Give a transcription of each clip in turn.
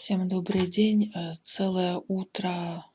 Всем добрый день. Э, целое утро,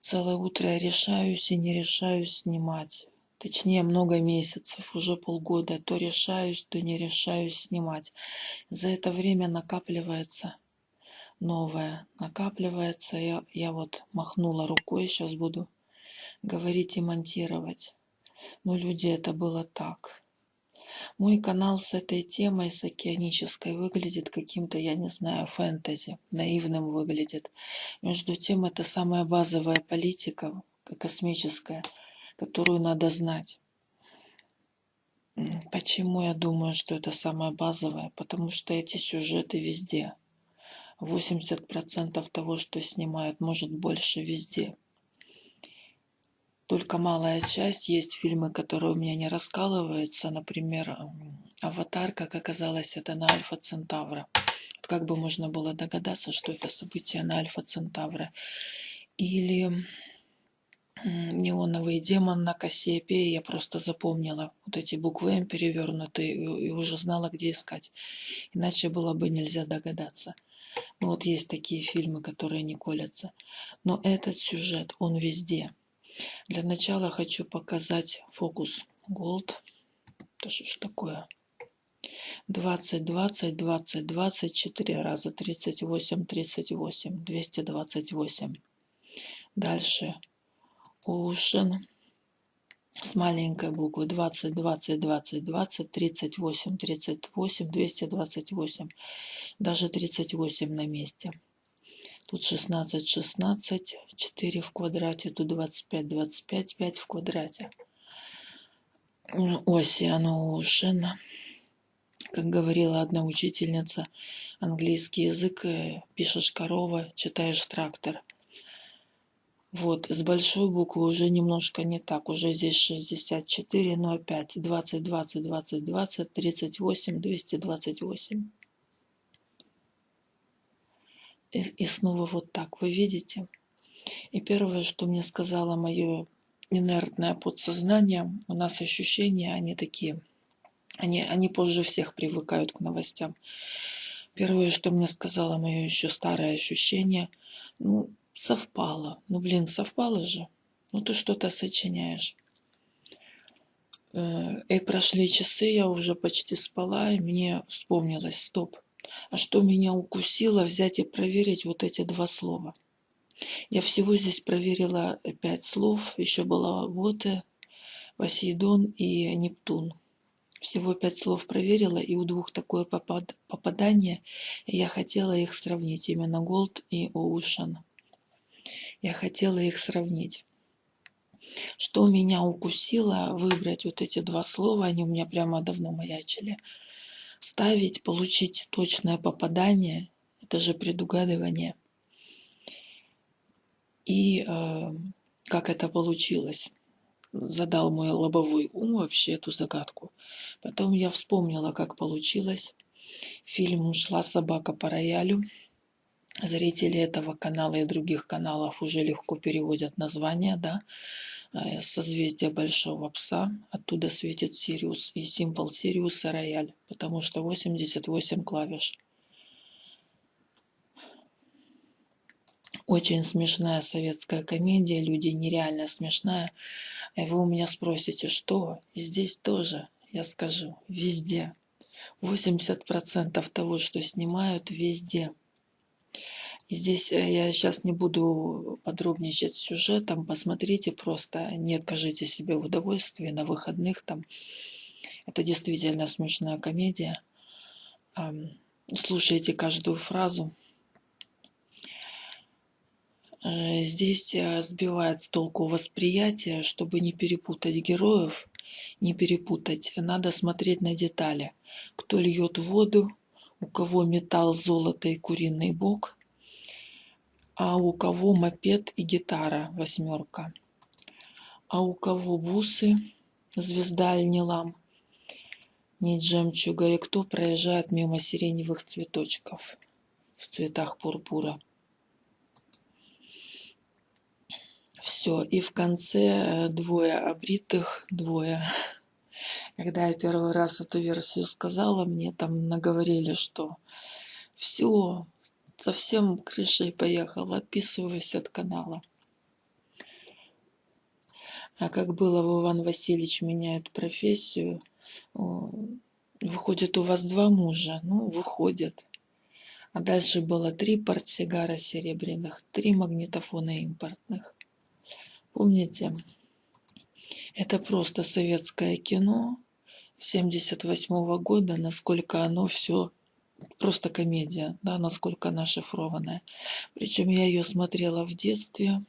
целое утро я решаюсь и не решаюсь снимать. Точнее, много месяцев, уже полгода. То решаюсь, то не решаюсь снимать. За это время накапливается новое. Накапливается. Я, я вот махнула рукой, сейчас буду говорить и монтировать. Но люди, это было так. Мой канал с этой темой, с океанической, выглядит каким-то, я не знаю, фэнтези. Наивным выглядит. Между тем, это самая базовая политика, космическая, которую надо знать. Почему я думаю, что это самое базовое? Потому что эти сюжеты везде. 80% того, что снимают, может больше везде только малая часть. Есть фильмы, которые у меня не раскалываются. Например, «Аватар», как оказалось, это на Альфа Центавра. Как бы можно было догадаться, что это событие на Альфа Центавра. Или неоновый демон на Кассиопее, я просто запомнила вот эти буквы М перевернутые и уже знала, где искать. Иначе было бы нельзя догадаться. Ну вот есть такие фильмы, которые не колятся. Но этот сюжет, он везде. Для начала хочу показать фокус Gold. Это что ж такое? 20, 20, 20, 24 раза, 38, 38, 228. Дальше Ocean с маленькой буквы 20, 20, 20, 20, 38, 38, 228. Даже 38 на месте. Тут 16, 16, 4 в квадрате, тут 25, 25, 5 в квадрате. Ocean Ocean. Как говорила одна учительница, английский язык, э, пишешь корова, читаешь трактор. Вот, с большой буквы уже немножко не так. Уже здесь 64, но опять 20, 20, 20, 20, 38, 228 и, и снова вот так, вы видите? И первое, что мне сказала мое инертное подсознание, у нас ощущения, они такие, они, они позже всех привыкают к новостям. Первое, что мне сказала мое еще старое ощущение, ну, совпало. Ну, блин, совпало же. Ну, ты что-то сочиняешь. Э, и прошли часы, я уже почти спала, и мне вспомнилось, стоп, что меня укусило, взять и проверить вот эти два слова. Я всего здесь проверила пять слов. Еще была вот Посейдон и Нептун. Всего пять слов проверила, и у двух такое попад попадание. Я хотела их сравнить, именно Gold и Ocean. Я хотела их сравнить. Что меня укусило, выбрать вот эти два слова, они у меня прямо давно маячили – ставить, получить точное попадание, это же предугадывание. И э, как это получилось? Задал мой лобовой ум вообще эту загадку. Потом я вспомнила, как получилось. Фильм «Шла собака по роялю». Зрители этого канала и других каналов уже легко переводят название, да. Э, созвездие Большого Пса. Оттуда светит Сириус и символ Сириуса рояль, потому что 88 клавиш. Очень смешная советская комедия, люди нереально смешная. И вы у меня спросите, что? И здесь тоже, я скажу, везде. 80% того, что снимают, везде. Здесь э, я сейчас не буду подробничать сюжетом, посмотрите просто, не откажите себе в удовольствии на выходных там. Это действительно смешная комедия. Слушайте каждую фразу. Э, здесь э, сбивает с толку восприятие, чтобы не перепутать героев, не перепутать. Надо смотреть на детали. Кто льет воду, у кого металл, золото и куриный бок – а у кого мопед и гитара восьмерка, а у кого бусы, звезда или лам, нить жемчуга, и кто проезжает мимо сиреневых цветочков в цветах пурпура. Все, и в конце э, двое обритых, двое. Когда я первый раз эту версию сказала, мне там наговорили, что все, Совсем крышей поехал, отписываюсь от канала. А как было в Иван Васильевич меняет профессию, выходит у вас два мужа, ну выходит. А дальше было три портсигара серебряных, три магнитофона импортных. Помните? Это просто советское кино 78 -го года, насколько оно все просто комедия, да, насколько она шифрованная. Причем я ее смотрела в детстве.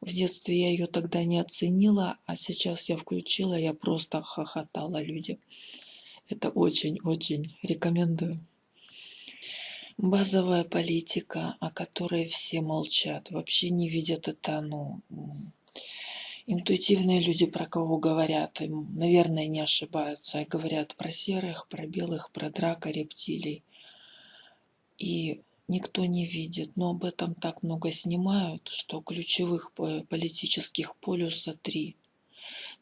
В детстве я ее тогда не оценила, а сейчас я включила, я просто хохотала люди. Это очень-очень рекомендую. Базовая политика, о которой все молчат, вообще не видят это, ну, интуитивные люди, про кого говорят, им, наверное, не ошибаются. Говорят про серых, про белых, про драка, рептилий. И никто не видит. Но об этом так много снимают, что ключевых политических полюса три.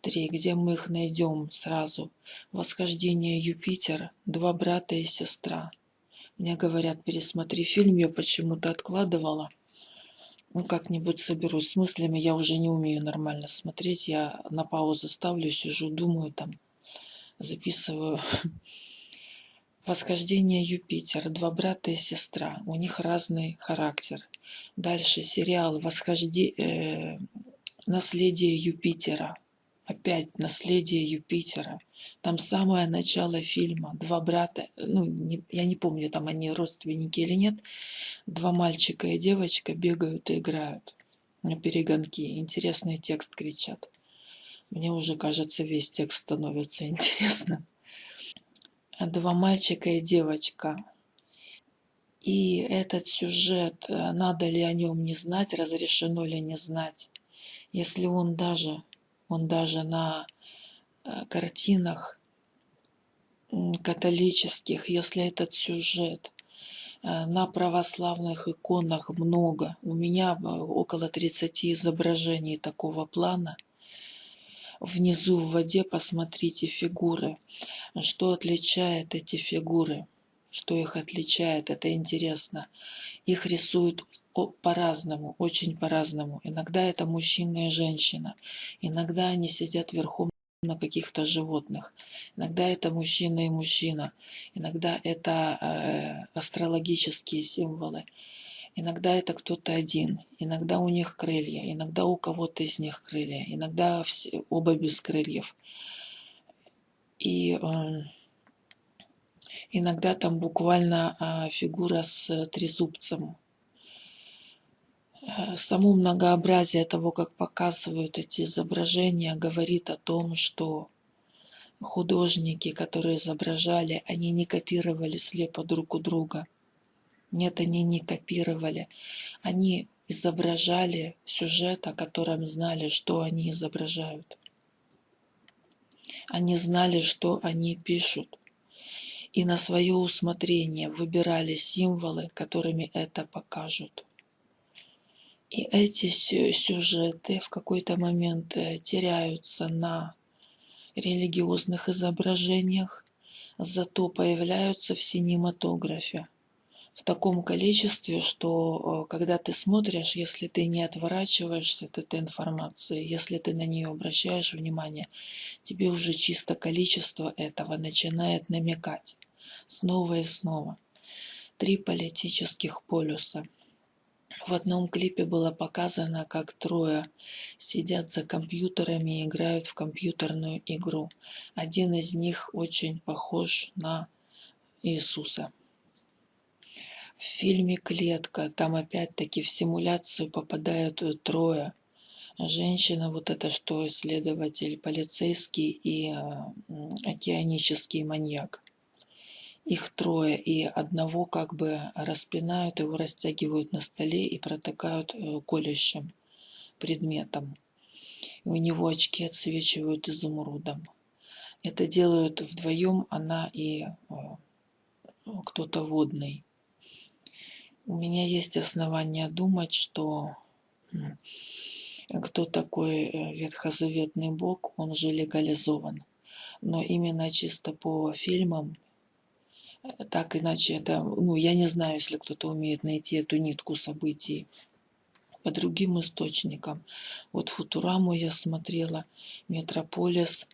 Три, где мы их найдем сразу. Восхождение Юпитер, два брата и сестра. Мне говорят, пересмотри фильм, я почему-то откладывала ну, как-нибудь соберусь с мыслями. Я уже не умею нормально смотреть. Я на паузу ставлю, сижу, думаю там, записываю. Восхождение Юпитера. Два брата и сестра. У них разный характер. Дальше сериал Восхождение... Э, наследие Юпитера опять наследие Юпитера. Там самое начало фильма. Два брата, ну, не, я не помню, там они родственники или нет. Два мальчика и девочка бегают и играют на перегонки. Интересный текст кричат. Мне уже, кажется, весь текст становится интересным. Два мальчика и девочка. И этот сюжет, надо ли о нем не знать, разрешено ли не знать. Если он даже он даже на э, картинах католических, если этот сюжет э, на православных иконах много. У меня э, около 30 изображений такого плана. Внизу в воде посмотрите фигуры. Что отличает эти фигуры? Что их отличает? Это интересно. Их рисуют по-разному, очень по-разному. Иногда это мужчина и женщина, иногда они сидят верхом на каких-то животных, иногда это мужчина и мужчина, иногда это э, астрологические символы, иногда это кто-то один, иногда у них крылья, иногда у кого-то из них крылья, иногда все, оба без крыльев. И э, иногда там буквально э, фигура с трезубцем, Э, само многообразие того, как показывают эти изображения, говорит о том, что художники, которые изображали, они не копировали слепо друг у друга. Нет, они не копировали. Они изображали сюжет, о котором знали, что они изображают. Они знали, что они пишут. И на свое усмотрение выбирали символы, которыми это покажут. И эти сюжеты в какой-то момент э, теряются на религиозных изображениях, зато появляются в синематографе в таком количестве, что э, когда ты смотришь, если ты не отворачиваешься от этой информации, если ты на нее обращаешь внимание, тебе уже чисто количество этого начинает намекать снова и снова. Три политических полюса – в одном клипе было показано, как трое сидят за компьютерами и играют в компьютерную игру. Один из них очень похож на Иисуса. В фильме «Клетка» там опять-таки в симуляцию попадают трое. Женщина, вот это что, исследователь, полицейский и э, океанический маньяк их трое, и одного как бы распинают, его растягивают на столе и протыкают э, колющим предметом. И у него очки отсвечивают изумрудом. Это делают вдвоем она и э, кто-то водный. У меня есть основания думать, что кто такой э, ветхозаветный бог, он же легализован. Но именно чисто по фильмам Так иначе это, ну, я не знаю, если кто-то умеет найти эту нитку событий по другим источникам. Вот Футураму я смотрела, Метрополис.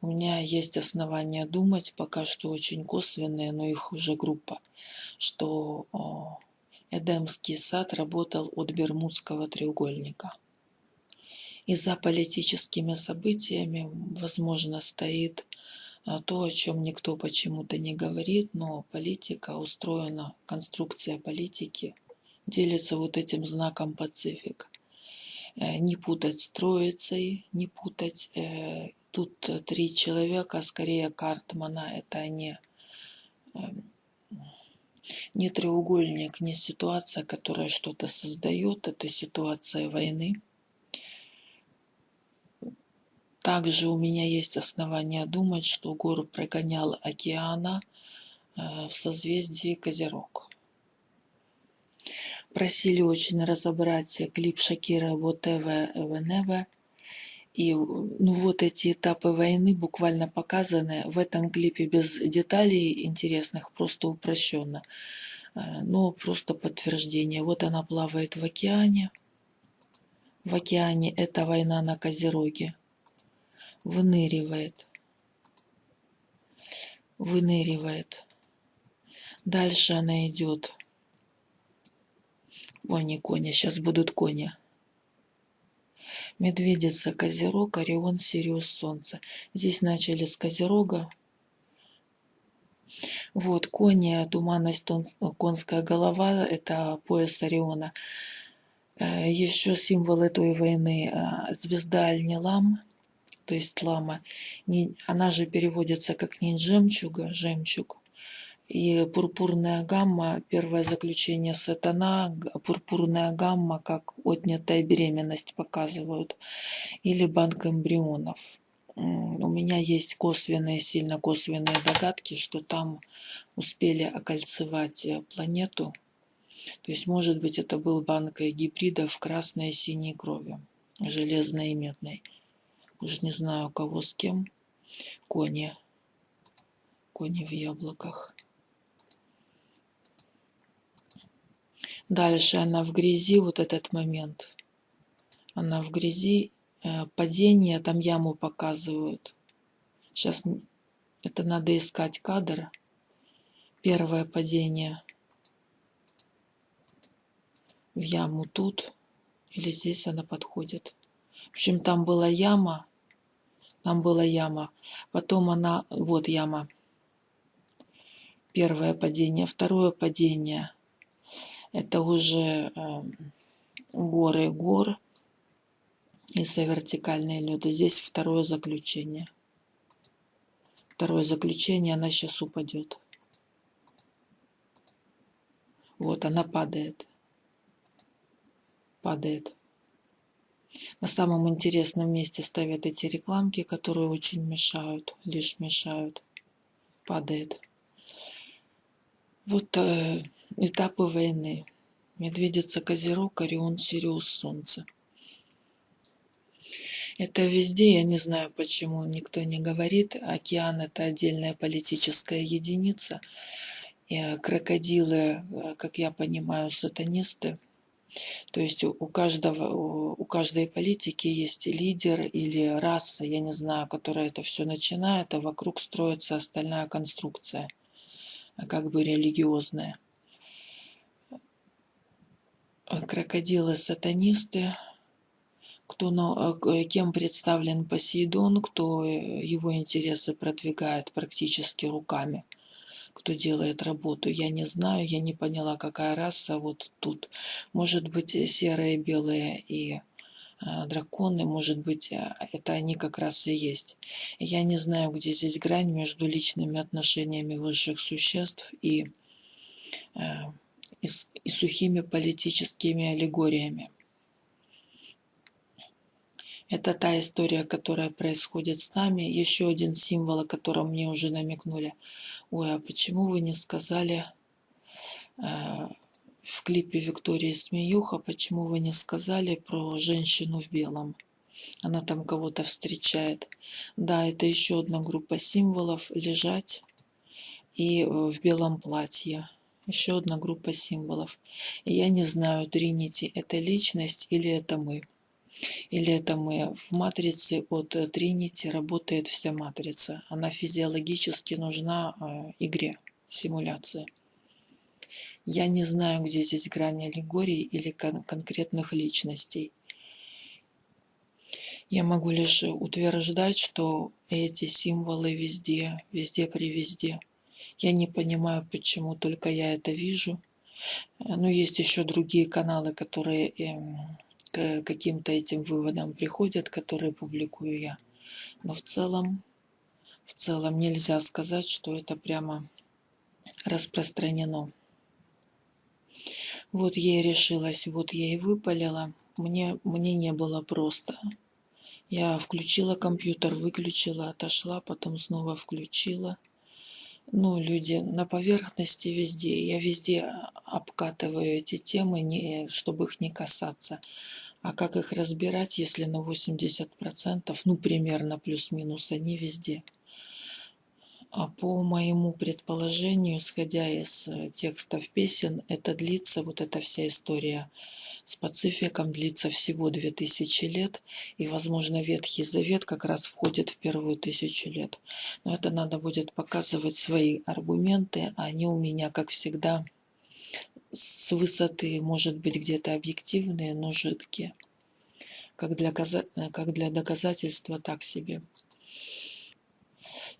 У меня есть основания думать, пока что очень косвенные, но их уже группа, что Эдемский сад работал от Бермудского треугольника. И за политическими событиями, возможно, стоит а, то, о чем никто почему-то не говорит, но политика устроена, конструкция политики делится вот этим знаком Пацифик. Э, не путать с троицей, не путать. Э, тут три человека, скорее Картмана, это не, эм, не треугольник, не ситуация, которая что-то создает, это ситуация войны. Также у меня есть основания думать, что гору прогонял океана э, в созвездии Козерог. Просили очень разобрать клип Шакира «Whatever Whenever». И ну, вот эти этапы войны буквально показаны в этом клипе без деталей интересных, просто упрощенно. Э, но просто подтверждение. Вот она плавает в океане. В океане это война на Козероге. Выныривает. Выныривает. Дальше она идет Кони, кони, сейчас будут кони. Медведица, Козерог, Орион, Сириус, Солнце. Здесь начали с Козерога. Вот, кони, туманность, конская голова, это пояс Ориона. Э, Еще символ этой войны э, звезда Альнилам, то есть лама. Она же переводится как не жемчуга, жемчуг, и пурпурная гамма, первое заключение сатана, пурпурная гамма, как отнятая беременность показывают, или банк эмбрионов. У меня есть косвенные, сильно косвенные догадки, что там успели окольцевать э, планету. То есть, может быть, это был банк гибридов красной и синей крови, железной и медной. Уже не знаю, кого с кем. Кони. Кони в яблоках. Дальше она в грязи, вот этот момент. Она в грязи, э, падение, там яму показывают. Сейчас это надо искать кадр. Первое падение в яму тут или здесь она подходит. В общем, там была яма, там была яма. Потом она, вот яма. Первое падение, второе падение – это уже эм, горы гор из-за вертикальной лёда. Здесь второе заключение. Второе заключение, она сейчас упадет. Вот она падает. Падает. На самом интересном месте ставят эти рекламки, которые очень мешают, лишь мешают. Падает. Вот э, этапы войны. Медведица, Козерог, Орион, Сириус, Солнце. Это везде, я не знаю, почему никто не говорит. Океан – это отдельная политическая единица. Э, крокодилы, э, как я понимаю, сатанисты. То есть у каждого, у каждой политики есть лидер или раса, я не знаю, которая это все начинает, а вокруг строится остальная конструкция – как бы религиозная. Крокодилы-сатанисты, кто, э, кем представлен Посейдон, кто э, его интересы продвигает практически руками, кто делает работу. Я не знаю, я не поняла, какая раса вот тут. Может быть, серые, белые и э, драконы, может быть, это они как раз и есть. Я не знаю, где здесь грань между личными отношениями высших существ и, и, и сухими политическими аллегориями. Это та история, которая происходит с нами. Еще один символ, о котором мне уже намекнули. Ой, а почему вы не сказали э, в клипе Виктории Смеюха, почему вы не сказали про женщину в белом? Она там кого-то встречает. Да, это еще одна группа символов. Лежать. и в белом платье. Еще одна группа символов. И я не знаю, Тринити это личность или это мы. Или это мы. В матрице от Тринити работает вся матрица. Она физиологически нужна э, игре, симуляции. Я не знаю, где здесь грань аллегории или кон конкретных личностей. Я могу лишь утверждать, что эти символы везде, везде при везде. Я не понимаю, почему только я это вижу. Но есть еще другие каналы, которые эм, к каким-то этим выводам приходят, которые публикую я. Но в целом, в целом нельзя сказать, что это прямо распространено. Вот я и решилась, вот я и выпалила. Мне, мне не было просто. Я включила компьютер, выключила, отошла, потом снова включила. Ну, люди на поверхности везде. Я везде обкатываю эти темы, не, чтобы их не касаться. А как их разбирать, если на 80%, ну примерно плюс-минус, они везде. А по моему предположению, исходя из э, текстов песен, это длится, вот эта вся история с Пацификом длится всего 2000 лет, и, возможно, Ветхий Завет как раз входит в первую тысячу лет. Но это надо будет показывать свои аргументы, они у меня, как всегда, с высоты, может быть, где-то объективные, но жидкие. Как для, как для доказательства, так себе.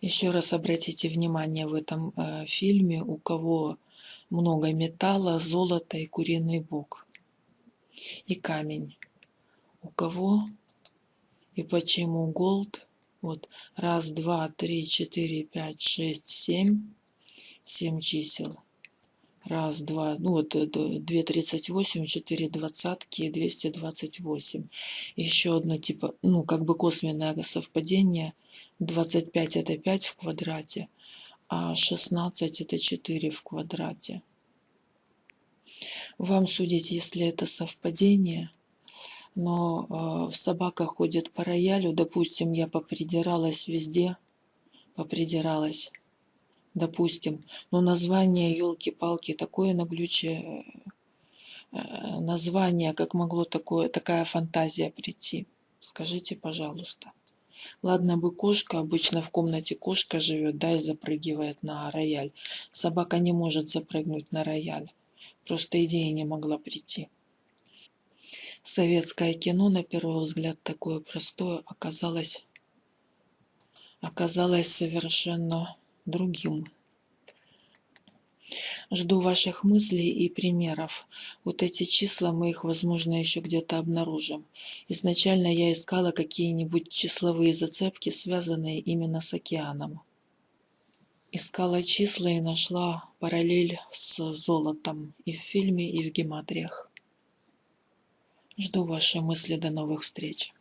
Еще раз обратите внимание в этом э, фильме, у кого много металла, золота и куриный бок. И камень. У кого и почему голд? Вот раз, два, три, четыре, пять, шесть, семь. Семь чисел раз, два, ну вот 2,38, 4 двадцатки, 228. Еще одно типа, ну как бы косвенное совпадение. 25 это 5 в квадрате, а 16 это 4 в квадрате. Вам судить, если это совпадение, но э, собака ходит по роялю, допустим, я попридиралась везде, попридиралась допустим. Но название елки-палки такое наглючее э, название, как могло такое, такая фантазия прийти? Скажите, пожалуйста. Ладно бы кошка, обычно в комнате кошка живет, да, и запрыгивает на рояль. Собака не может запрыгнуть на рояль. Просто идея не могла прийти. Советское кино, на первый взгляд, такое простое, оказалось, оказалось совершенно другим. Жду ваших мыслей и примеров. Вот эти числа мы их, возможно, еще где-то обнаружим. Изначально я искала какие-нибудь числовые зацепки, связанные именно с океаном. Искала числа и нашла параллель с золотом и в фильме, и в гематриях. Жду ваши мысли. До новых встреч.